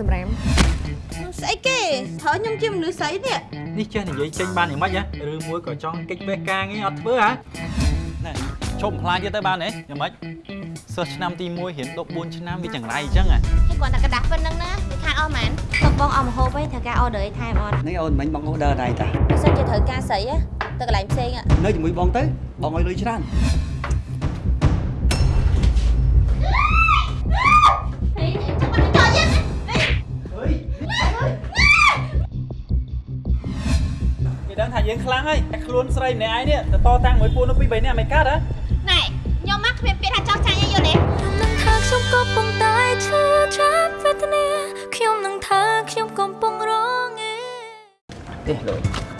សម្រាម ស្អីគេត្រូវខ្ញុំជាមនុស្សស្អីនេះ នេះចេះនិយាយចេញបានយ៉ាងម៉េចហ៎ឬមួយក៏ចង់កិច្ចវេះការងារអត់ធ្វើហ៎ណែឈប់ខ្លាចទៀតទៅបានទេយ៉ាងម៉េចសិស្សឆ្នាំទី1រៀន14ឆ្នាំវាចង្រៃអញ្ចឹងហ៎ ហើយគាត់តែกระดาษប៉ុណ្្នឹងណាវាខាតអស់មែនទឹកបងអស់មហូបវិញត្រូវការអอเดอร์ឲ្យថែមអត់ នេះអូនមិញបងអូដឺដែរតា បើសិនជាត្រូវការស្រីណាទៅកន្លែងផ្សេងហ៎ នៅជាមួយបងទៅបងឲ្យលុយច្រើន គេ ថាយើងខ្លាំងហើយតែខ្លួនស្រីម្នាក់ឯងនេះទៅតតាំងមួយពួកនោះពីរបីនាក់មិនកាត់ហ៎ណែខ្ញុំមកគ្មានពាក្យថាចោះចាញ់អីយល់ទេនឹងថាខ្ញុំកំពុងតែឈឺចាប់វេទនាខ្ញុំនឹងថាខ្ញុំកំពុងរងឯទេលុយ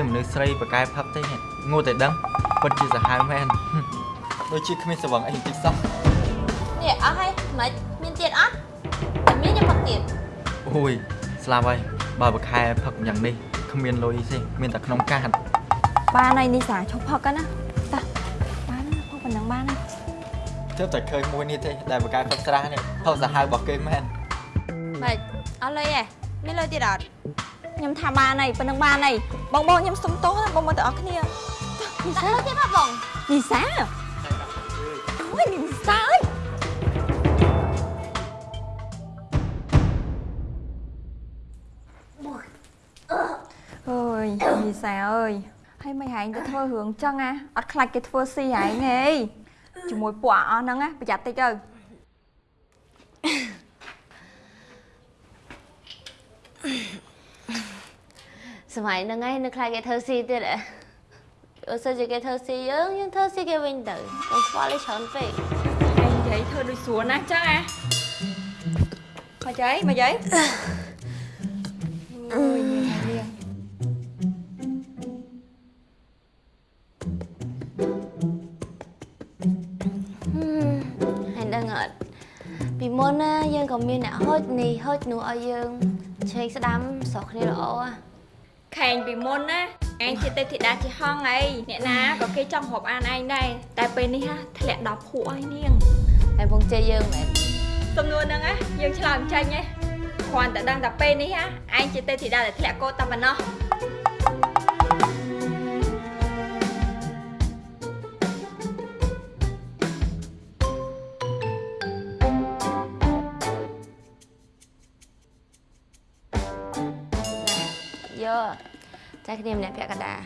ញមនុស្សស្រីប្រកែផឹកទេងូតែដឹងពិតជាសាហាវមែនដូចជាគ្មានសវងអីតិចសោះនេះអស់ហើយមិនមានទៀតអត់តែមានខ្ញុំផឹកទៀតអូយស្លាប់ហើយបើប្រខែផឹកយ៉ាងនេះគ្មានលុយទេមានតែក្នុងកាតបានហើយនេះសាឈប់ផឹកណាតាបានណាផឹកប៉ុណ្ណឹងបានណាទើបតែឃើញមួយនេះទេដែលប្រកែផឹកស្រានេះផឹកសាហាវរបស់គេមែនមិនអស់លុយហ៎មានលុយទៀតអត់ខ្ញុំថាបានហើយប៉ុណ្ណឹងបានហើយ បងបងខ្ញុំសុំទោសណាបងបងទាំងអស់គ្នាដាក់លុយទៀតមកបងនីសាអូយនីសាអើយអូយនីសាអើយហើយមិនហែងទៅធ្វើរឿងចឹងណាអត់ខ្លាចគេធ្វើស៊ីហែងទេជាមួយពួកអស់ហ្នឹងណាប្រយ័ត្នតិចទៅ សម័យហ្នឹងឯងនៅខ្លាចគេធ្វើស៊ីទៀតហ៎អូសិនជាគេធ្វើស៊ីយើងយើងធ្វើស៊ីគេវិញទៅកុំខ្វល់ឲ្យច្រើនពេកឯងនិយាយធ្វើដូចស្រួលណាស់ចឹងអាមកយាយមកយាយអូយញ៉ាំនេះហើយដឹងអត់ពីមុនណាយើងក៏មានអ្នកហូចនេះហូចនោះឲ្យយើងឆេកស្ដាំស្រុកគ្នាល្អហ៎ ខែងពីមុនណាឯងជាទេពធីតាជាហងអីអ្នកណាក៏គេចង់រាប់អានឯងដែរតែពេលនេះហ่ะធ្លាក់ដល់ភក់ហើយនាងហើយពងជ័យយើងមែនសំណួរហ្នឹងណាយើងឆ្លើយមិនចាញ់ទេគ្រាន់តែដឹងតែពេលនេះហ่ะឯងជាទេពធីតាដែលធ្លាក់កោតតែប៉ុណ្ណោះ តែគ្នាម្នាក់ពាក់កណ្ដាល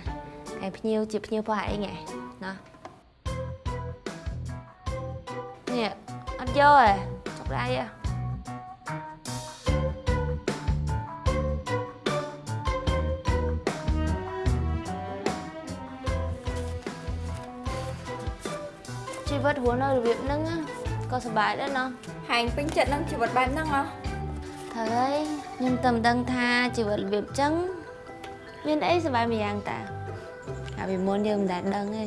ហើយភ្ញៀវជាភ្ញៀវរបស់ឯងហ៎ណានេះអត់យកទេចុកដៃហ៎ជីវិតរស់នៅរបៀបហ្នឹងណាក៏សុបាយដែរណោះហែងពេញចិត្តនឹងជីវិតបែបហ្នឹងហ៎ត្រូវហើយខ្ញុំតែមិនដឹងថាជីវិតរបៀបចឹង មានអីសុបាយមួយយ៉ាងតាកាលពីមុនយើងមិនដែលដឹងទេ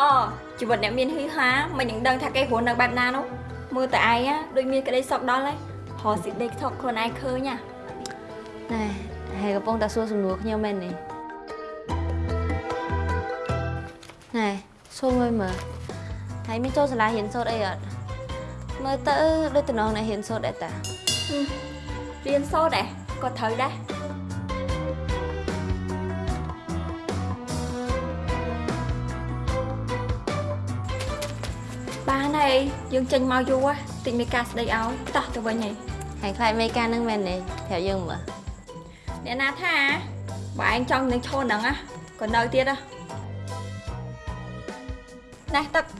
អូជីវិតអ្នកមានហ៊ីហាមិននឹងដឹងថាគេរស់នៅបែបណានោះមើលតែឯងណាដូចមានក្តីសុខដល់ហើយហោសិដេកថកខ្លួនឯងឃើញណាណែហើយកំពុងតែសួរសំណួរខ្ញុំមែននេះណែសួរមួយមើលហើយមានចូលសាលារៀនសូត្រអីអត់មើលទៅដូចតំណងអ្នករៀនសូត្រដែរតារៀនសូត្រដែរក៏ត្រូវដែរ បានហើយយើងចេញមកយូរហ៎តិចមានការស្ដីឲ្យតោះទៅវិញហើយហើយខ្លាចមេការហ្នឹងមែនទេប្រាប់យើងមើលអ្នកណាថាបើឯងចង់នឹងឈរហ្នឹងណាក៏នៅទៀតហ៎ណែទឹកមក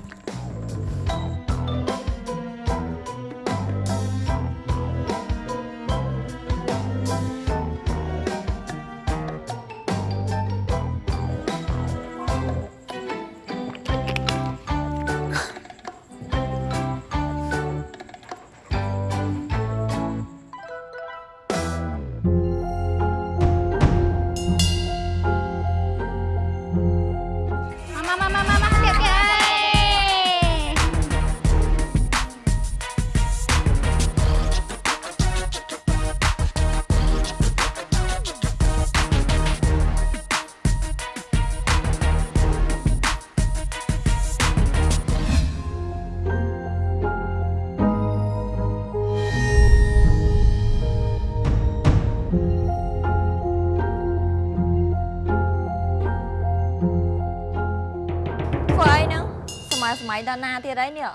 ដល់ណាទៀតអីនេះ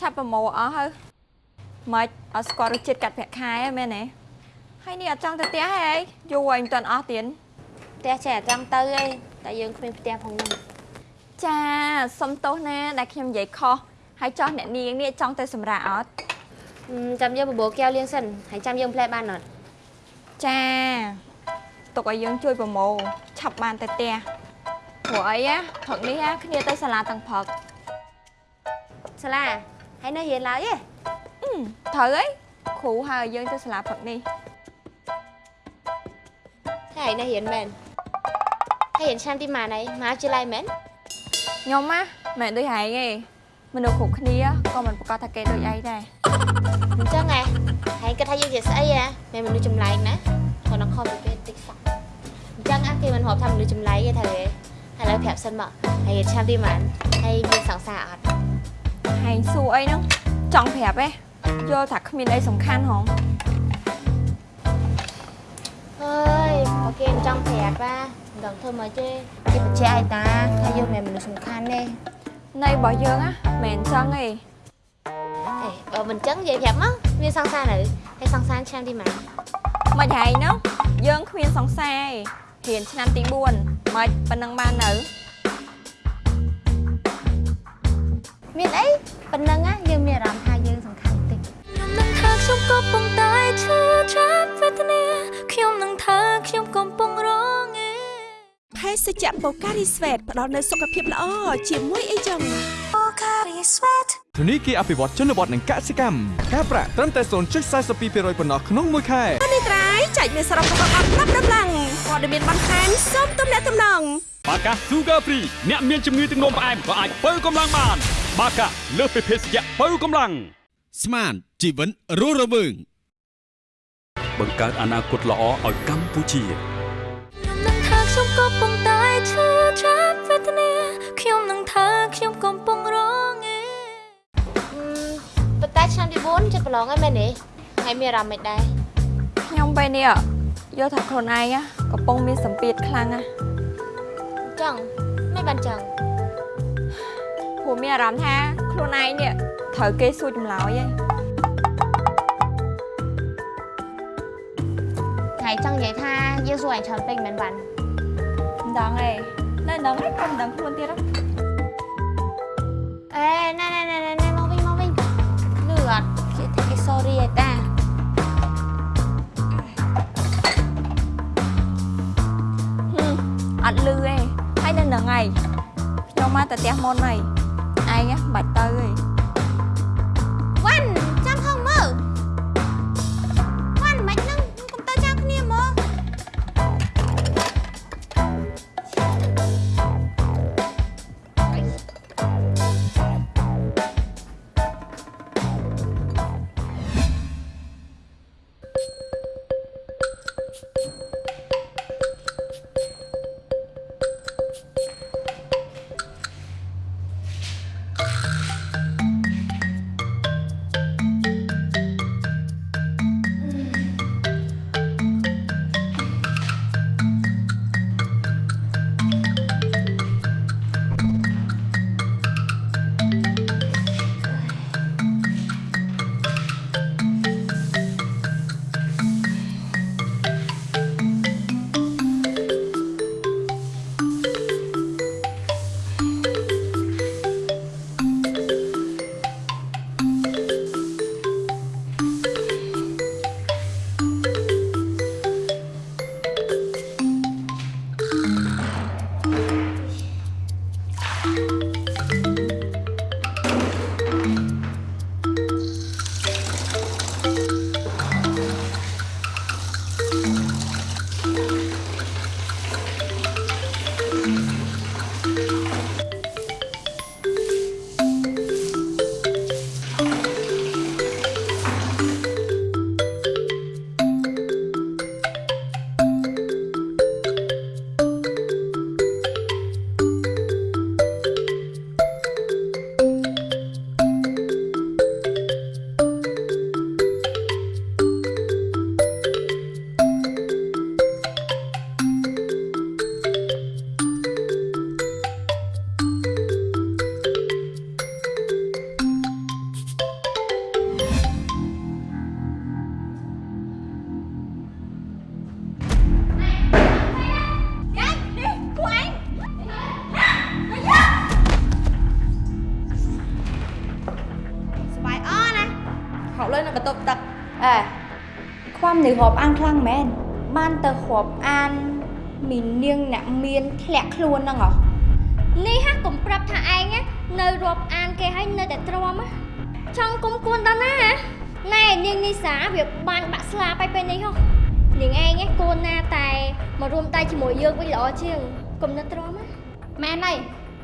ឆាប់ប្រមូលអស់ហើយមិនអត់ស្គាល់រសជាតិកាត់ប្រាក់ខែហ៎មែនទេហើយនេះអត់ចង់ទៅផ្ទះហ៎អីយូរហើយមិនទាន់អស់ទៀតផ្ទះចេះតែចង់ទៅឯងតែយើងគ្មានផ្ទះផងហ្នឹងចាសុំទោសណាដែលខ្ញុំនិយាយខុសហើយចោះអ្នកនាងនេះចង់ទៅសម្រាប់អត់ហឹមចាំយើងបបោកែវលៀងសិនហើយចាំយើងផ្លែបានអត់ចាទុកឲ្យយើងជួយប្រមូលឆាប់បានទៅផ្ទះ ព្រោះអីណាព្រឹកនេះណាគ្នាទៅសាលាទាំងព្រឹកសាលាហើយនៅរៀនឡើយទេអឺត្រូវអីគ្រូហៅឲ្យយើងទៅសាលាព្រឹកនេះហើយនៅរៀនមែនហើយរៀនឆ្នាំទីម៉ានហើយមកជាឡៃមែនខ្ញុំណាមិនដូចហែងទេមនុស្សគ្រប់គ្នាក៏មិនប្រកាសថាគេដូចឯងដែរអញ្ចឹងហ៎ហើយគិតថាយើងជាស្អីហ៎មិនមនុស្សចម្លែកណាគាត់នឹងខំពីពេលតិចសោះអញ្ចឹងអាគេមិនរាប់ថាមនុស្សចម្លែកទេត្រូវទេ ឥឡូវប្រាប់សិនមកហើយរៀនឆ្នាំទីម៉ានហើយមានសង្សារអត់ហែងសួរអីហ្នឹងចង់ប្រាប់ទេយល់ថាគ្មានអីសំខាន់ហងអើយបើគេមិនចង់ប្រាប់ណាមិនដឹងធ្វើមកទេគេបញ្ជាក់ឲ្យតាថាយើងមិនមែនមនុស្សសំខាន់ទេនៃរបស់យើងណាមិនអញ្ចឹងទេអេបើមិនចឹងនិយាយប្រាប់មកមានសង្សារនៅហើយសង្សារឆ្នាំទីម៉ានមិនហែងហ្នឹងយើងគ្មានសង្សារទេ រៀនឆ្នាំទី4មិនប៉ុណ្ណឹងបាននៅមានអីប៉ុណ្ណឹងណាយើងមានអារម្មណ៍ថាយើងសំខាន់តិចខ្ញុំនឹងថាខ្ញុំកំពុងតែឈឺចាប់វេទនាខ្ញុំនឹងថាខ្ញុំកំពុងរងឯភេសជ្ជៈបូការីស្វេតផ្ដល់នូវសុខភាពល្អជាមួយអីចឹង Pocari Sweat ធនីគារអភិវឌ្ឍជនបទនិងកសិកម្មការប្រាក់ត្រឹមតែ0.42%ប៉ុណ្ណោះក្នុងមួយខែនេះត្រៃចែកមានសរុបរបស់អត់ប្រាប់ដំឡើង ព័ត៌មានបន្ថែមសូមទំនាក់ទំនងបាកា Sugar Free អ្នកមានជំងឺទឹកនោមផ្អែមក៏អាចបើកម្លាំងបាន បាកាលើសពីភេសជ្ជៈបើកម្លាំងស្មានជីវិតរស់រវើងបង្កើតអនាគតល្អឲ្យកម្ពុជាខ្ញុំក៏ប៉ុន្តែឈឺចាប់វេទនាខ្ញុំនឹងថាខ្ញុំកំពុងរងឯអឺប៉ុន្តែឆ្នាំទី4ចិត្តប្រឡងហើយមែនទេហើយមានអារម្មណ៍មិនដែរខ្ញុំពេលនេះ យល់ថាខ្លួនឯងណាកំពុងមានសម្ពាធខ្លាំងណាស់ចឹងមិនបានចឹងព្រោះមានអារម្មណ៍ថាខ្លួនឯងនេះត្រូវគេសួរចម្លើយឯងថ្ងៃចង់និយាយថាយើងសួរអញច្រើនពេកមិនបានមិនដឹងទេនៅនឹងឯងក៏មិនដឹងខ្លួនទៀតហ៎អេណែណែណែណែណែមកវិញមកវិញលឺអត់គេថាគេ sorry ឯតា អត់លឺទេហើយនៅនឹងឯងខ្ញុំមកតែផ្ទះមុនហើយឯងណាមិនបាច់ទៅទេវ៉ា ខ្លួនហ្នឹងហ៎នេះហាកុំប្រាប់ថាឯងនៅរាប់អានគេហើយនៅតែទ្រាំចង់គុំគួនដល់ណាណែនាងនីសាវាបានបាក់ស្លាប់ហើយពេលនេះហ៎នាងឯងគួនណាតែមករួមដៃជាមួយយើងវិញល្អជាងកុំនៅទ្រាំណាមែនហើយ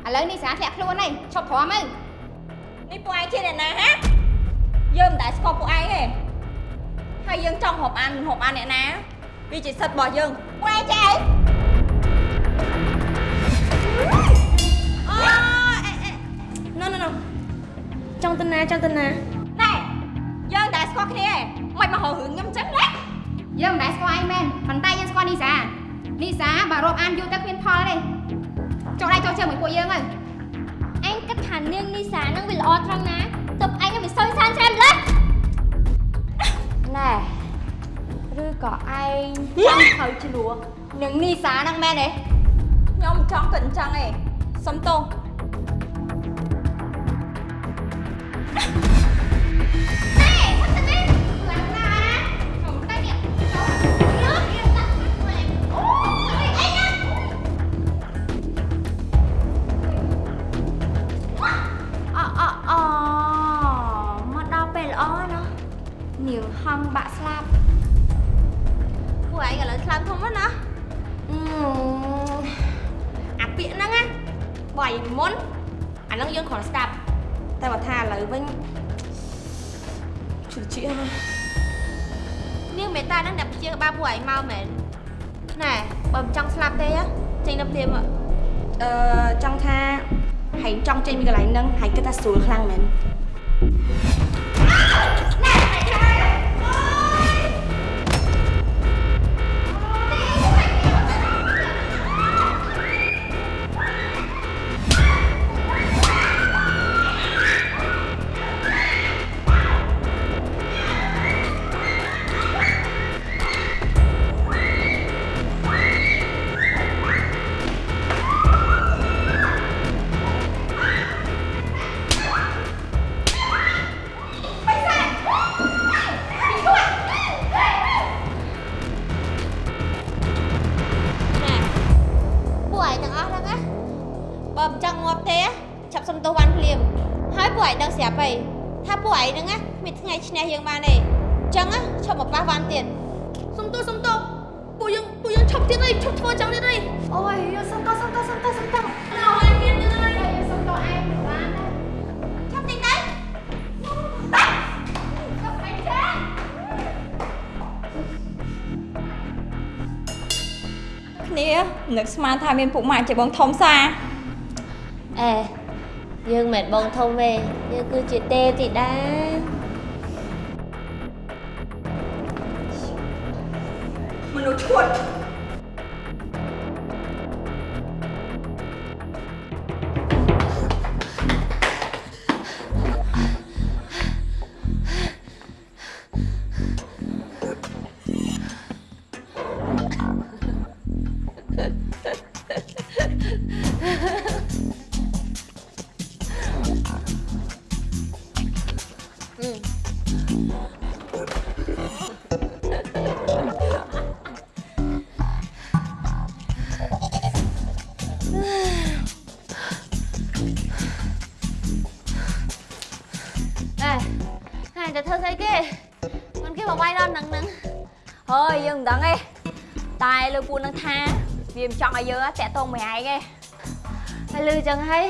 ឥឡូវនេះសារធ្លាក់ខ្លួនហើយឈប់ទ្រាំទៅនេះពួកឯងជាអ្នកណាហ៎យើងមិនដែលស្គាល់ពួកឯងទេហើយយើងចង់រាប់អានមិនរាប់អានអ្នកណាវាជាសិទ្ធិរបស់យើងពួកឯងចេះអីអូ ចង់ទៅណាចង់ទៅណាណែយើងដែលស្គាល់គ្នាឯងមិនមកហៅរឿងខ្ញុំចឹងណាយើងមិនដែលស្គាល់ឯងមែនប៉ុន្តែយើងស្គាល់នីសានីសាបើរាប់អានយូរទៅគ្មានផលទេចុះដៃចុះជើងមួយពួកយើងទៅឯងគិតថានាងនីសានឹងវាល្អត្រង់ណាទើបឯងមិនសូវសានច្រែម្លេះណែឬក៏ឯងចង់ត្រូវឆ្លោះនឹងនីសាហ្នឹងមែនទេខ្ញុំចង់គិតអញ្ចឹងឯងសុំទោស អ នឹកស្មានថាមានពុកម៉ាក់ជាបងធំសាអេយើងមិនមែនបងធំទេយើងគឺជាទេពធីតា វាមិនចង់ឲ្យយើងតាក់ទងមួយឯងទេហើយលឺចឹងហើយ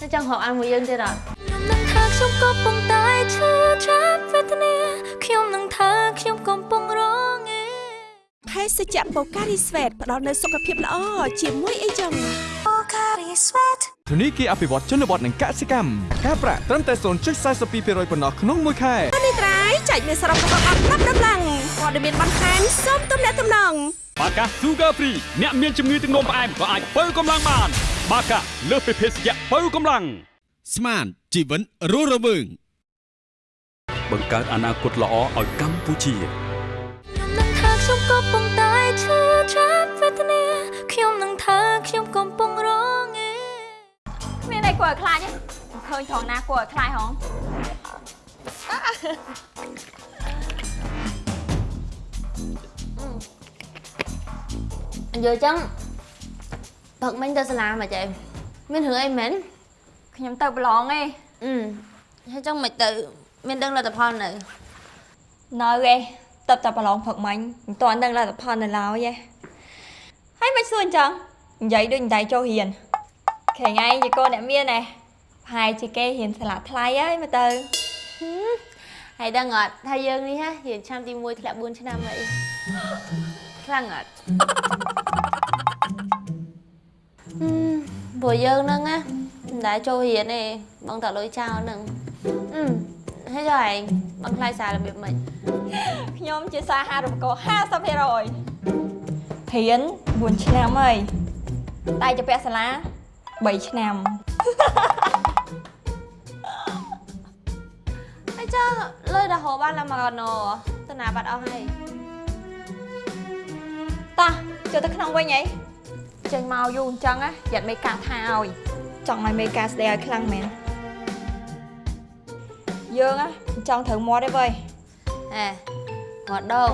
ទៅចង់រកអានមួយយើងទៀតអត់ខ្ញុំនឹងថាខ្ញុំក៏ប៉ុន្តែឈឺចាប់វេទនាខ្ញុំនឹងថាខ្ញុំកំពុងរងឯភេសជ្ជៈបូការីស្វេតផ្ដល់នូវសុខភាពល្អជាមួយអីចឹងអូការីស្វេតធនីគារអភិវឌ្ឍជនបទនិងកសិកម្មការប្រាក់ត្រឹមតែ0.42%ប៉ុណ្ណោះក្នុងមួយខែនេះត្រៃចែកមានសរុបរបស់អត់ប្រាប់ដំឡើងព័ត៌មានបន្ថែមសូមទំនាក់ទំនង បាកា Sugar Free អ្នកមានជំងឺទឹកនោមផ្អែមក៏អាចបើកម្លាំងបាន បាកាលើសពីភេសជ្ជៈបើកម្លាំងស្មានជីវិតរស់រវើងបង្កើតអនាគតល្អឲ្យកម្ពុជាខ្ញុំនឹងថាខ្ញុំក៏ប៉ុន្តែឈឺចាប់វេទនាខ្ញុំនឹងថាខ្ញុំកំពុងរងឯគ្មានអីគួរឲ្យខ្លាចទេមិនឃើញថងណាគួរឲ្យខ្លាចហង យាយចឹងផឹកមិញទៅសាលាមកចេះមានរឿងអីមែនខ្ញុំទៅប្រឡងទេអឺហើយចឹងមិនទៅ មានដឹងលទ្ធផលនៅនៅទេតើបតែប្រឡងព្រឹកមិញមិនទាន់ដឹងលទ្ធផលនៅឡើយទេហើយមិនសួរអញ្ចឹងនិយាយដូចនិយាយចូលរៀនខែថ្ងៃជាកូនអ្នកមានណែប្រហែលជាគេរៀនស្លាកថ្លៃហើយមើលទៅហើយដឹងអត់ថាយើងនេះហ่ะរៀនឆ្នាំទី1ធ្លាក់4ឆ្នាំអីខ្លាំងអត់អឺ ព្រោះយើងហ្នឹងណាមិនដែលចូលរៀនទេបងតាលុយចោលហ្នឹងអឺហើយចុះឯងបងខ្លាចសាររបៀបម៉េចខ្ញុំជាសាហារក50%រៀន4ឆ្នាំហើយតែជាពាក់សាលា3ឆ្នាំហើយចុះលុយដល់ហូបបានឡាមកកណោទៅណាបាត់អស់ហើយតោះចូលទៅក្នុងវិញអី ចេញមកយូរអញ្ចឹងណាយ៉ាត់មេកាថាឲ្យចង់ឲ្យមេកាស្ដីឲ្យខ្លាំងមែនយើងណាមិនចង់ត្រូវមាត់ទេវើយអេងត់ដង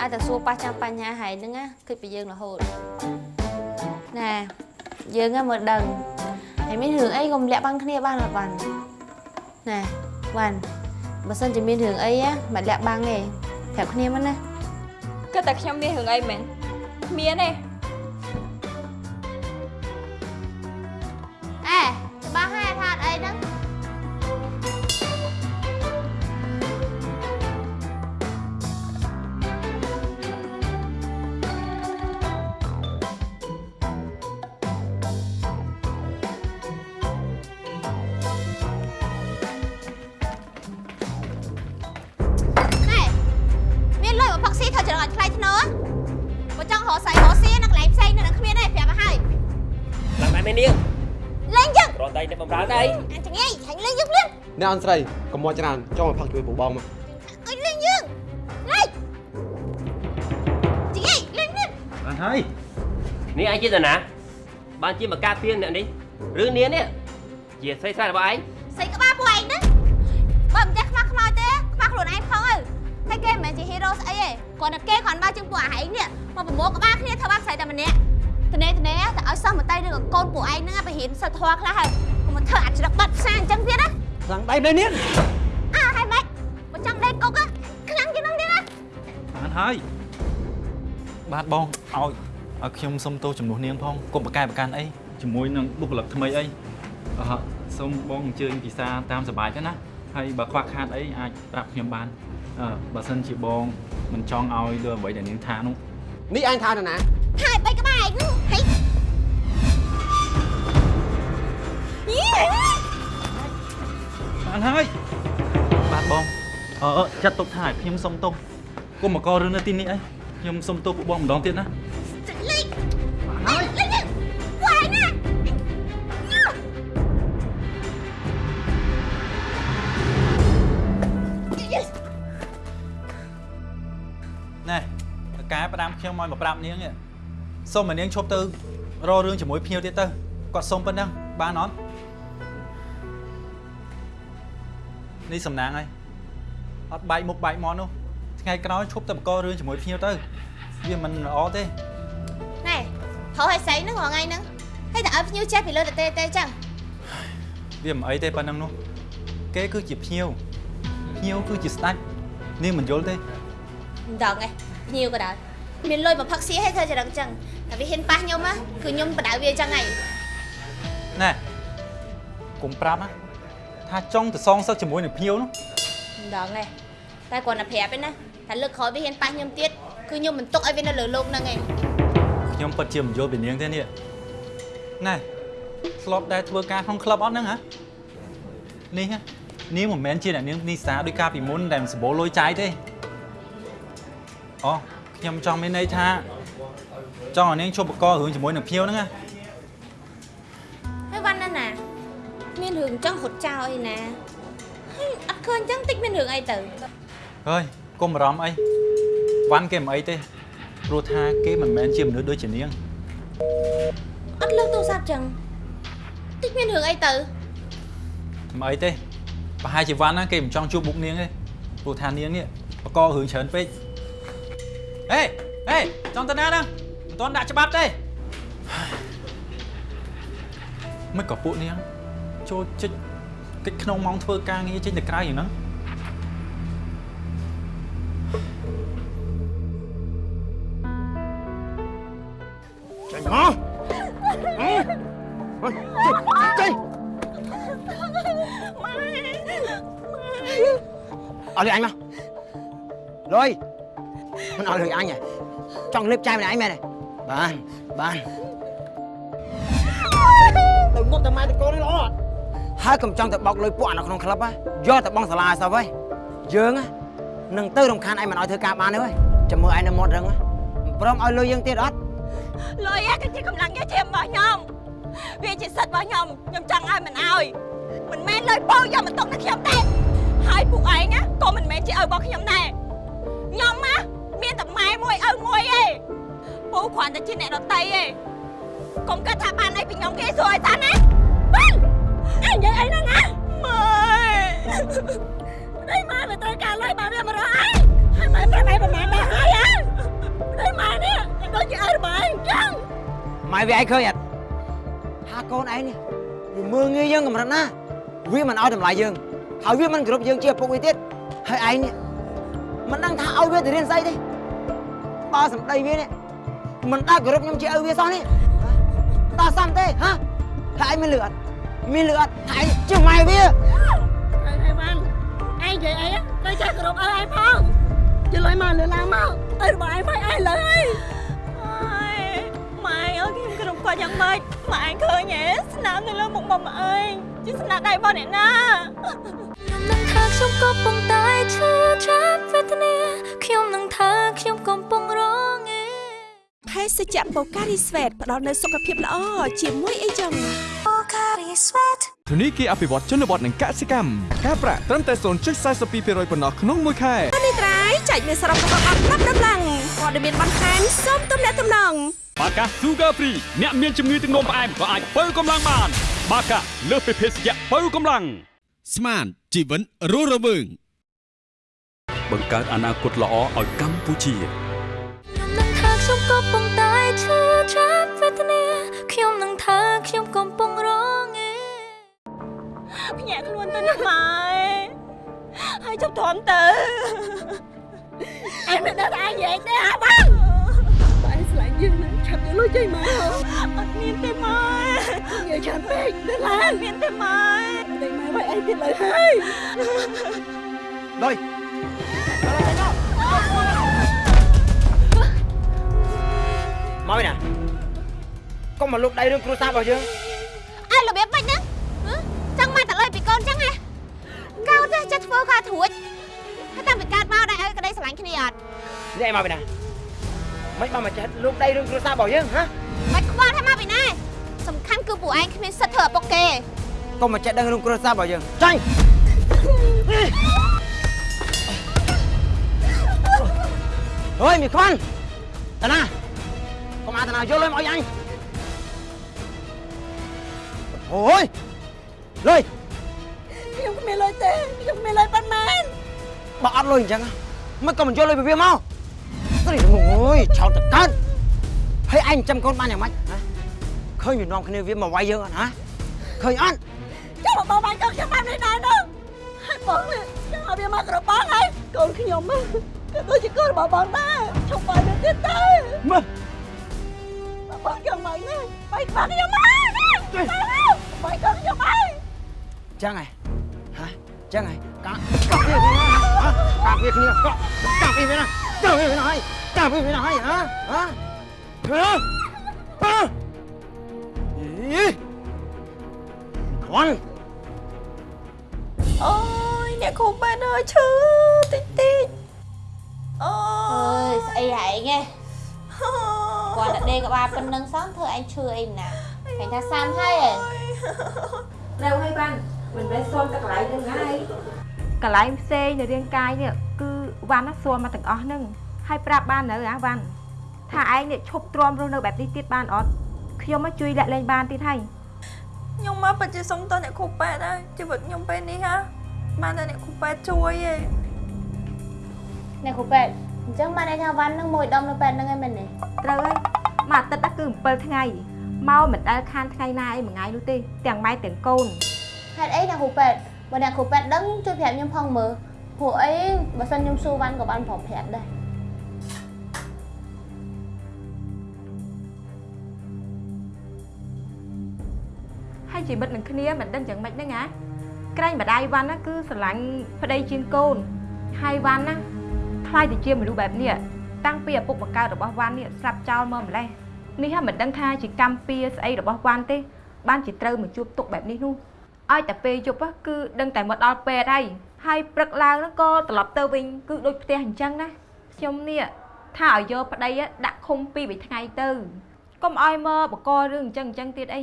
អាចតែសួរប៉ះចាំបញ្ហាហើយហ្នឹងណាគិតពីយើងរហូតណែយើងណាមើលដឹងហើយមានរឿងអីកុំលាក់បាំងគ្នាបានអត់បានណែវ៉ាន់បើសិនជាមានរឿងអីណាមិនលាក់បាំងទេប្រាប់គ្នាមិនណាគិតតែខ្ញុំមានរឿងអីមែនមានទេ ផឹកស៊ីធ្វើច្រងឲ្យថ្លៃធ្នូបើចង់រកសៃរកស៊ីនៅកន្លែងផ្សេងនៅនឹងគ្មានទេប្រាប់ឲ្យហើយឡើងម៉ែមេនាងលេងយើងរត់ដៃទៅបំរើដៃអញ្ចឹងឯងហាញ់លេងយើងភ្លាមអ្នកអនស្រីកុំមកច្រានចង់មកផឹកជួយពូបងមកអើយលេងយើងលេងជីឯងលេងនេះបានហើយនេះឯងជាតាណាបានជាមកការពៀនអ្នកនេះឬនាងនេះជាស្រីស្អាតរបស់ឯងស្រីក្បាលពួកឯងហ្នឹងបើមិនចេះខ្មាស់ខ្មោចទេខ្មាស់ខ្លួនឯងផងអើ ហើយគេមិនមែនជាហ៊ីរ៉ូស្អីទេគាត់តែគេគ្រាន់បើជាងពួកឯងនេះមកប្រមូលក្បាលគ្នាធ្វើបាបស្រីតែម្នាក់ត្នេត្នេតែឲ្យសិស្សមកតៃឬក៏កូនពួកឯងហ្នឹងទៅរៀនសិលធម៌ខ្លះហើយកុំមកធ្វើអច្រឹកបាត់ផ្សាអញ្ចឹងទៀតណាខ្លាំងដៃនៅនេះអើហើយម៉េចបើចង់ដេកគុកណាខ្លាំងជាងហ្នឹងទៀតណាបានហើយបាទបងឲ្យឲ្យខ្ញុំសុំទោសចំនួននាងផងកុំប្រកែកប្រកាន់អីជាមួយនឹងបុគ្គលិកថ្មីអីអឺសូមបងអញ្ជើញពិសាតាមសប្បាយទៅណាហើយបើខ្វះខាតអីអាចប្រាប់ខ្ញុំបានអឺ បើសិនជាបងមិនចង់ឲ្យលើអ្វីដែលនាងថានោះនេះអញថាទៅណាហើយបីក្បាលឯងហ្នឹងហីយីបានហើយបាទបងអឺចាត់ទុកថាឲ្យខ្ញុំសុំទោសគុំមកករឿងនៅទីនេះអីខ្ញុំសុំទោសពួកបងម្ដងទៀតណា ខ្ញុំឲ្យមកប្រាប់នាងនេះសុំឲ្យនាងឈប់ទៅរករឿងជាមួយភ្ញៀវទៀតទៅគាត់សុំប៉ុណ្ណឹងបានអត់នេះសំណាងហើយអត់បែកមុខបែកមាត់នោះថ្ងៃក្រោយឈប់ទៅបករឿងជាមួយភ្ញៀវទៅវាមិនល្អទេណែហៅឲ្យស្អីហ្នឹងរងថ្ងៃហ្នឹងហើយតែឲ្យភ្ញៀវចេះពីលើទៅទេទេចឹងវាមិនអីទេប៉ុណ្ណឹងនោះគេគឺជាភ្ញៀវភ្ញៀវគឺជាស្ដេចនាងមិនយល់ទេមិនដឹងឯងភ្ញៀវក៏ដែរ មានលុយមកផឹកសៀឲ្យធ្វើចរិតចឹងតែវាហ៊ានប៉ះខ្ញុំណាគឺខ្ញុំបដៅវាចឹងហើយណែកុំប្រាប់ណាថាចង់ទៅសងសឹកជាមួយនឹងភ្ញៀវនោះមិនដឹងឯងតែគាត់តែប្រាប់ឯណាតែលើកក្រោយវាហ៊ានប៉ះខ្ញុំទៀតគឺខ្ញុំមិនទុកឲ្យវានៅលើលោកហ្នឹងឯងខ្ញុំពិតជាមិនយល់ពីនាងទេនេះណែធ្លាប់ដែរធ្វើការក្នុងក្លឹបអត់ហ្នឹងហ៎នេះហ៎នាងមិនមែនជាអ្នកនាងនីសាដោយការពីមុនដែលមិនសម្បូរលុយចាយទេអូ ខ្ញុំចង់មានន័យថាចង់ឲ្យនាងជប់បករឿងជាមួយនឹងភ្ញៀវហ្នឹងណាហើយវ៉ាន់ណាណាមានរឿងចឹងហត់ចោលអីណាហើយអត់ឃើញចឹងតិចមានរឿងអីទៅហើយកុំបារម្ភអីវ៉ាន់គេមិនអីទេព្រោះថាគេមិនមែនជាមនុស្សដូចជានាងអត់លើកទូរស័ព្ទចឹងតិចមានរឿងអីទៅមិនអីទេប្រហែលជាវ៉ាន់ណាគេមិនចង់ជួបមុខនាងទេព្រោះថានាងនេះបករឿងច្រើនពេក ហេហេចង់ទៅណាហ្នឹងមិនទាន់ដាក់ច្បាប់ទេមិនក៏ពួកនាងចូលជិចកិច្ចក្នុងម៉ោងធ្វើការងារចេញទៅក្រៅយ៉ាងហ្នឹងចាញ់មកអើចេញអត់លុយអញមកលុយ មិនអត់លុយអញហ៎ចង់លេបចាយម្នាក់ឯងមែនទេបានបានទៅងប់តែម៉ែតកូននេះល្អអត់ហើយកុំចង់ទៅបោកលុយពួកអានៅក្នុងក្លឹបហ៎យកទៅបងសាលាឲ្យសោះហើយយើងហ៎នឹងទៅរំខានឯងមិនឲ្យធ្វើការបានទេហើយចាំមើលឯងនៅមាត់រឹងហ៎មិនព្រមឲ្យលុយយើងទៀតអត់លុយឯងគឺជាកម្លាំងញើសឈាមរបស់ខ្ញុំវាជាសិទ្ធិរបស់ខ្ញុំខ្ញុំចង់ឲ្យមិនឲ្យមិនមែនលុយពោយកមកຕົកនឹងខ្ញុំទេហើយពួកឯងណាក៏មិនមែនជាឪរបស់ខ្ញុំដែរខ្ញុំណា មានតែម៉ែមួយឪមួយឯងពូគ្រាន់តែជាអ្នកដតីឯងកុំគិតថាបានអីពីខ្ញុំគេសួរឲ្យតាណាបានអញនិយាយអីហ្នឹងណាម៉ែដៃម៉ែមិនត្រូវការលុយបើវាមករកឯងហើយម៉ែប្រាប់ឯងប្រហែលដែរហើយហ៎ដៃម៉ែនេះដូចជាឪរបស់ឯងអញ្ចឹងម៉ែវាឯងឃើញអត់ថាកូនឯងនេះវាមើងងាយយើងកម្រិតណាវាមិនឲ្យតម្លៃយើងហើយវាមិនគោរពយើងជាឪពុកវាទៀតហើយឯងនេះមិនដឹងថាឲ្យវាទៅរៀនស្អីទេ បើសម្ដីវានេះមិនដែលគោរពខ្ញុំជាឪវាសោះនេះតើសមទេហ៎ហើយឯងមានលឺអត់មានលឺអត់ថាឯងជាម៉ែវាអីអីវ៉ាន់ឯងនិយាយអីទៅចេះគោរពឪឯងផងជិះលុយមកលើឡើងមកឪរបស់ឯងមកឯងលើអីអើយម៉ែអើយខ្ញុំគោរពគាត់យ៉ាងម៉េចម៉ែឯងឃើញទេស្នាមនៅលើមុខមុំឯងជាស្នាដៃរបស់អ្នកណាខ្ញុំនឹងថាខ្ញុំកំពុងតែឈឺចាប់វេទនាខ្ញុំនឹងថាខ្ញុំកំពុងរងឯ ភេសជ្ជៈបូការីស្វេតផ្ដល់នូវសុខភាពល្អជាមួយអីចឹងធនីគារអភិវឌ្ឍជនបទនិងកសិកម្មការប្រាក់ត្រឹមតែ0.42%ប៉ុណ្ណោះក្នុងមួយខែអានេះត្រៃចែកមានសរុបរបស់អត់ប្រាប់ដល់ឡើងព័ត៌មានបន្ថែមសូមទំនាក់ទំនងបាកា Sugar Free អ្នកមានជំងឺទឹកនោមផ្អែមក៏អាចបើកម្លាំងបាន បាកាលើសពីភេសជ្ជៈបើកម្លាំងស្មានជីវិតរស់រវើងបង្កើតអនាគតល្អឲ្យកម្ពុជាខ្ញុំនឹងថាខ្ញុំ កំពុងតែឈឺចាប់វេទនាខ្ញុំនឹងថាខ្ញុំកំពុងរងឯភ្ញាក់ខ្លួនទៅណាម៉ែហើយចុះទ្រាំទៅអញមិនដឹងថាអញនិយាយទេអាបងបងស្លាញ់យើងណាឆាប់យកលុយចេញមកអត់មានទេម៉ែនិយាយច្រើនពេកទៅឡើយមានទេម៉ែដេញម៉ែໄວអីទៀតលើហើយលុ មកវិញណាកុំមកលុកដៃរឿងគ្រួសាររបស់យើងអើរបៀបមិនហ្នឹងហ៎ចង់មកតលុយពីកូនចឹងហ៎កោទេចិត្តធ្វើការធួចហើយតាំងពីកើតមកដែរឲ្យក្តីស្រឡាញ់គ្នាអត់នេះឯងមកវិញណាមិនបានមកចេះលុកដៃរឿងគ្រួសាររបស់យើងហ៎មិនខ្វល់ថាមកពីណាសំខាន់គឺពួកឯងគ្មានសិទ្ធិធ្វើឪពុកគេកុំមកចេះដឹងរឿងគ្រួសាររបស់យើងចាញ់អើយមីខ្វាន់តាណា កុំអាតាណាយកលុយមកឲ្យអញអូយលុយខ្ញុំគ្មានលុយទេខ្ញុំគ្មានលុយប៉ុន្មានបើអត់លុយអញ្ចឹងមិនក៏មិនយកលុយពីវាមកស្រីអូយឆោតតកើតហើយឯងចាំកូនបានយ៉ាងម៉េចហ៎ឃើញវានាំគ្នាវាម ណាបាយក្បាលខ្ញុំមកទៅបាយកូនខ្ញុំមកចឹងហ៎ហ៎ចឹងហ៎កាកាវាគ្នាហ៎កាវាគ្នាកាកាវាគ្នាកាវាគ្នាហើយកា ដេកក្បាលប៉ុណ្្នឹងសោះធ្វើឯងឈឺអីណាឃើញថាសាំហើយឯងនៅហើយបានមិនមែនសុំតែកន្លែងហ្នឹងហើយកន្លែងផ្សេងនៅរាងកាយនេះគឺវ៉ាន់ណាសុំមកទាំងអស់ហ្នឹងហើយប្រាប់បាននៅអាវ៉ាន់ថាឯងនេះឈប់ទ្រាំរស់នៅបែបនេះទៀតបានអត់ខ្ញុំមកជួយលាក់លែងបានទៀតហើយខ្ញុំមកពិតជាសុំតអ្នកគ្រូប៉ែតហើយជីវិតខ្ញុំពេលនេះហ่าបានតែអ្នកគ្រូប៉ែតជួយឯងអ្នកគ្រូពេទ្យអញ្ចឹងបានន័យថាវ៉ាន់នឹងមួយដុំនៅពេទ្យហ្នឹងឯងមែនទេត្រូវហើយ មួយអាទិត្យហ្នឹងគឺ7ថ្ងៃមកមិនដែលខានថ្ងៃណាអីមួយថ្ងៃនោះទេទាំងម៉ែទាំងកូនហេតុអីអ្នកគ្រូពេទ្យបើអ្នកគ្រូពេទ្យដឹងជួយប្រាប់ខ្ញុំផងមើលព្រោះអីបើសិនខ្ញុំសួរវ៉ាន់ក៏បានព្រមប្រាប់ដែរហើយជីវិតនឹងគ្នាមិនដឹងយ៉ាងម៉េចហ្នឹងណាក្រែងម្ដាយវ៉ាន់ណាគឺស្រឡាញ់ប្តីជាងកូនហើយវ៉ាន់ណាខ្លាយទៅជាមនុស្សបែបនេះតាំងពីឪពុកបង្កើតរបស់វ៉ាន់នេះស្លាប់ចោលមកម្លេះ នេះហើយមិនដឹងថាជាកម្មពៀស្អីរបស់វ៉ាន់ទេ បានជាត្រូវមកជួបទុកបែបនេះនោះឲ្យតែពេលយប់ហ្នឹងគឺដឹងតែមកដល់ពេទ្យហើយហើយព្រឹកឡើងហ្នឹងក៏ត្រឡប់ទៅវិញគឺដូចផ្ទះអញ្ចឹងណាខ្ញុំនេះថាឲ្យយកប្តីដាក់ឃុំពីរបីថ្ងៃទៅកុំឲ្យមកបកករឿងអញ្ចឹងអញ្ចឹងទៀតអី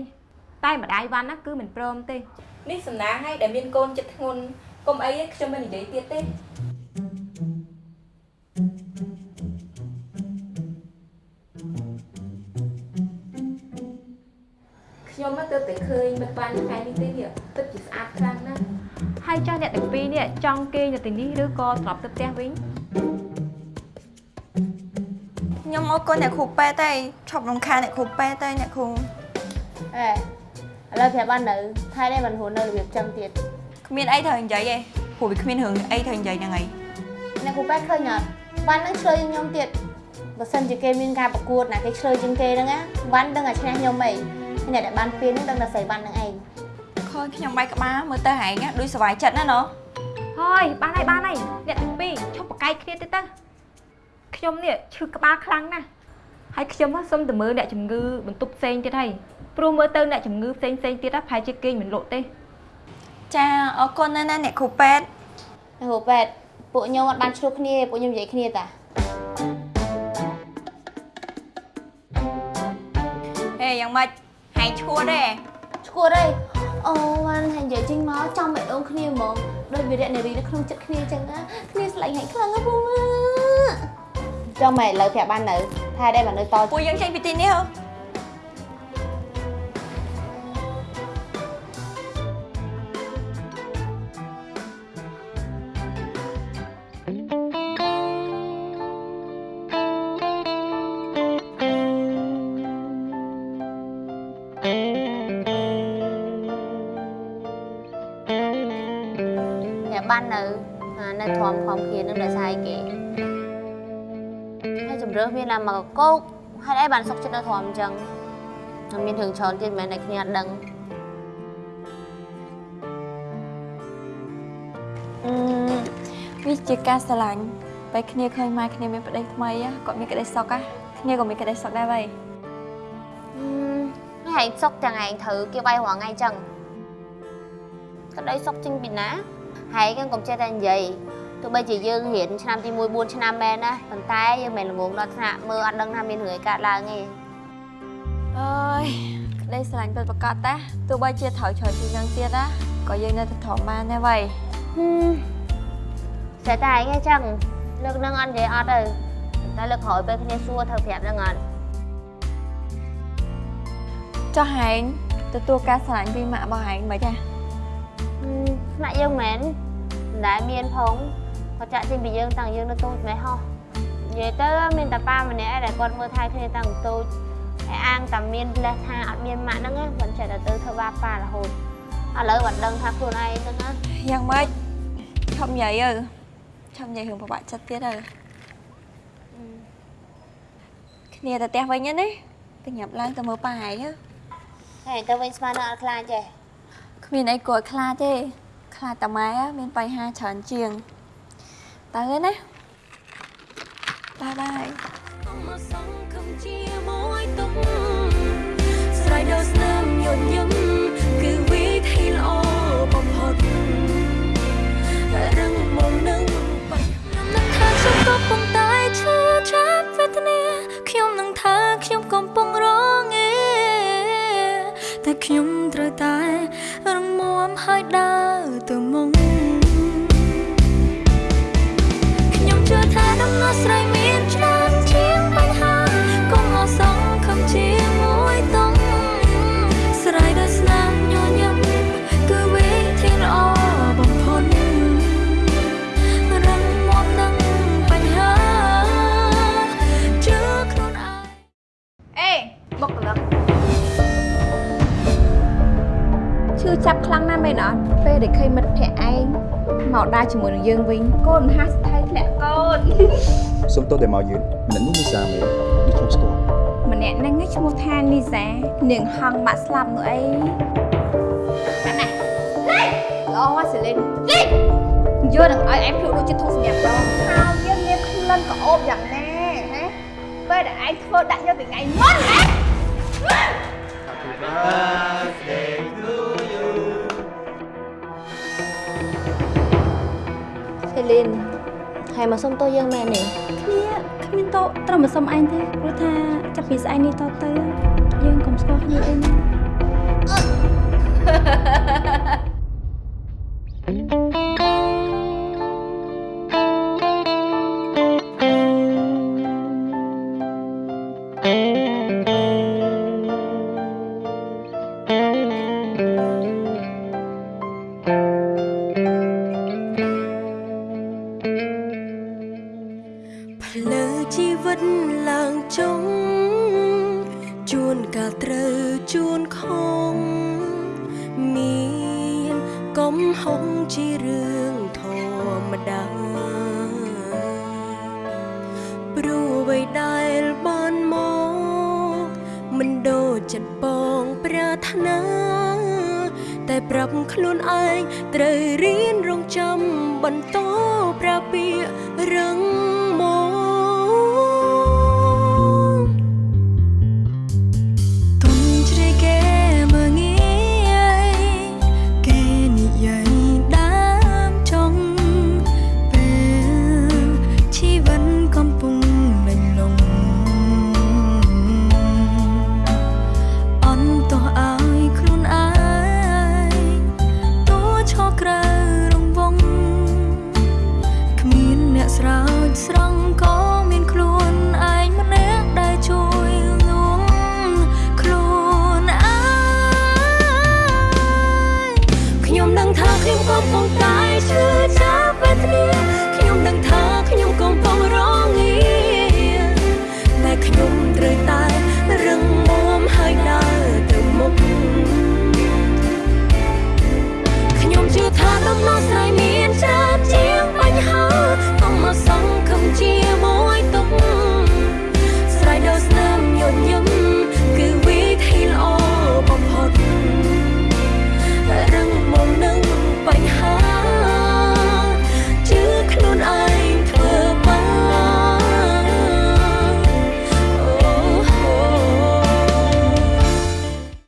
តែម្ដាយវ៉ាន់ណាគឺមិនព្រមទេនេះសំណាងឲ្យដែលមានកូនចិត្តធ្ងន់កុំអីទេខ្ញុំមិននិយាយទៀតទេ ខ្ញុំមកទៅតែឃើញមិត្តបានថ្ងៃនេះទេនេះទឹកជាស្អាតខ្លាំងណាស់ហើយចុះអ្នកទាំងពីរនេះចង់គេងនៅទីនេះឬក៏ត្រឡប់ទៅផ្ទះវិញខ្ញុំមកកូនអ្នកគ្រូប៉ែតែឈប់រំខានអ្នកគ្រូប៉ែតែអ្នកគ្រូអេឥឡូវប្រាប់បាននៅថៃនេះមិនហួរនៅរបៀបចឹងទៀតគ្មានអីត្រូវនិយាយទេព្រោះវាគ្មានរឿងអីត្រូវនិយាយហ្នឹងឯងអ្នកគ្រូពេទ្យឃើញអត់វ៉ាន់នឹងឆ្លើយជាងខ្ញុំទៀតបើសិនជាគេមានការប្រកួតណាគេឆ្លើយជាងគេហ្នឹងណាវ៉ាន់ដឹងតែឈ្នះខ្ញុំអីហើយ អ្នកដែលបានពៀនហ្នឹងដឹងតែស្រីវ៉ាន់ហ្នឹងឯងឃើញខ្ញុំបែកក្បាលមើលទៅហែងណាដូចសុវ័យចិត្តណាណូហើយបានហើយបានហើយអ្នកទាំងពីរឈប់ប្រកែកគ្នាទៅទៅខ្ញុំនេះឈឺក្បាលខ្លាំងណាស់ហើយខ្ញុំសុំទៅមើលអ្នកជំងឺបន្ទប់ផ្សេងទៀតហើយព្រោះមើលទៅអ្នកជំងឺផ្សេងផ្សេងទៀតប្រហែលជាគេងមិនលក់ទេចាអរគុណណាស់ណាអ្នកគ្រូពេទ្យអ្នកគ្រូពេទ្យពួកខ្ញុំអត់បានឆ្លោះគ្នាទេពួកខ្ញុំនិយាយគ្នាតាហេយ៉ាងម៉េច ហែងឈួតទេឈួតអីអូបានហើយនិយាយចេញមកចំបែដងគ្នាហ្មងដូចវីរៈនារីនៅក្នុងចិត្តគ្នាអញ្ចឹងណាគ្នាស្លាញ់ហើយខ្លាំងណាស់ពូម៉ាចង់មកឥឡូវប្រាប់បាននៅថាដែរបាននៅតពួកយើងចេញពីទីនេះហ៎ ប្រាប់បាននៅអានៅធំខំគ្នានឹងដោយសារអីគេហើយជំរឿសមានតែមកកោកហើយអីបានសុកចិត្តនៅធំអញ្ចឹងហើយមានរឿងច្រើនទៀតមិនមែនតែគ្នាអត់ដឹងអឺវាជាការស្រឡាញ់ពេលគ្នាឃើញម៉ែគ្នាមានប្តីថ្មី á គាត់មានក្តីសុខ á គ្នាក៏មានក្តីសុខដែរវ៉ៃអឺហើយឯងសុកទាំងឯងត្រូវគេវាយរាល់ថ្ងៃអញ្ចឹងក្តីសុកចេញពីណា ហើយក៏កុំចេះតែនិយាយទោះបីជាយើងរៀនឆ្នាំទី1 4ឆ្នាំមែនណាប៉ុន្តែយើងមិនល្ងងដល់ថ្នាក់មើលអត់ដឹងថាមានរឿងអីកើតឡើងទេអើយក្តីស្រឡាញ់ពិតប្រាកដតាទោះបីជាត្រូវឆ្លើយពីនឹងទៀតណាក៏យើងនៅតែធំបានដែរវ៉ៃតែតែឯងអញ្ចឹងលើកនឹងអត់និយាយអត់ទៅតែលើកក្រោយពេលគ្នាសួរត្រូវប្រាប់នឹងអត់ចុះហែងទទួលការស្រឡាញ់ពីម៉ាក់របស់ហែងមិនចា ថ្នាក់យើងមែនមិនដែលមានផងគាត់ចាក់ចេញពីយើងតាំងយើងនៅតូចម៉េះហោះនិយាយទៅមានតែប៉ាម្នាក់ឯងដែលគាត់មើលថែគ្នាតាំងតូចហើយអាងតែមានលេសថាអត់មានម៉ាក់ហ្នឹងណាមិនចេះតែទៅធ្វើបាបប៉ារហូតឥឡូវគាត់ដឹងថាខ្លួនឯងហ្នឹងណាយ៉ាងម៉េចឈប់និយាយទៅឈប់និយាយរឿងពិបាកចិត្តទៀតទៅគ្នាទៅផ្ទះវិញណាទៅញ៉ាំឡើងទៅមើលប៉ាហែងទៅហើយទៅវិញស្មាននៅអត់ខ្លាចទេគ្មានអីគួរឲ្យខ្លាចទេ ខ្លាចតាម៉ែមានបញ្ហាច្រើនជាងទៅហើយណាបាយបាយមកសង្ឃឹមជាមួយទុកស្រ័យដល់ស្នាមញញឹមគឺវិធីល្អបំផុតរឹងមុំនឹងបាច់ខ្ញុំនឹងថាខ្ញុំក៏ពុំតែឈឺចាប់វេទនាខ្ញុំនឹងថាខ្ញុំកំពុងរងឯតែខ្ញុំត្រូវតែរងមាំហើយដើរ មកដើរជាមួយនឹងយើងវិញកូនមហាស្ថិធ្លាក់កូនសុំទោសដែលមកយឺតម្នាក់នេះនីសាមែនដូចខ្ញុំស្គាល់ម្នាក់ហ្នឹងឈ្មោះថានីសានាងហងបាក់ស្លាប់នោះអីប៉ាណាលេល្អមកសេលីនលេយកនឹងឲ្យឯងភ្លុកដូចជាធុងសម្រាប់ដងហើយយើងមានក្លិនក្អូបយ៉ាងណាណាពេលដែលឯងធ្វើដាក់យកពីថ្ងៃមុនណាសេ លីនហើយមកសុំទោសយើងមែនទេគ្នាគ្មានតោត្រូវមកសុំឯងទេព្រោះថាចាប់ពីស្អែកនេះតទៅយើងកុំស្គាល់គ្នាអីណាផ្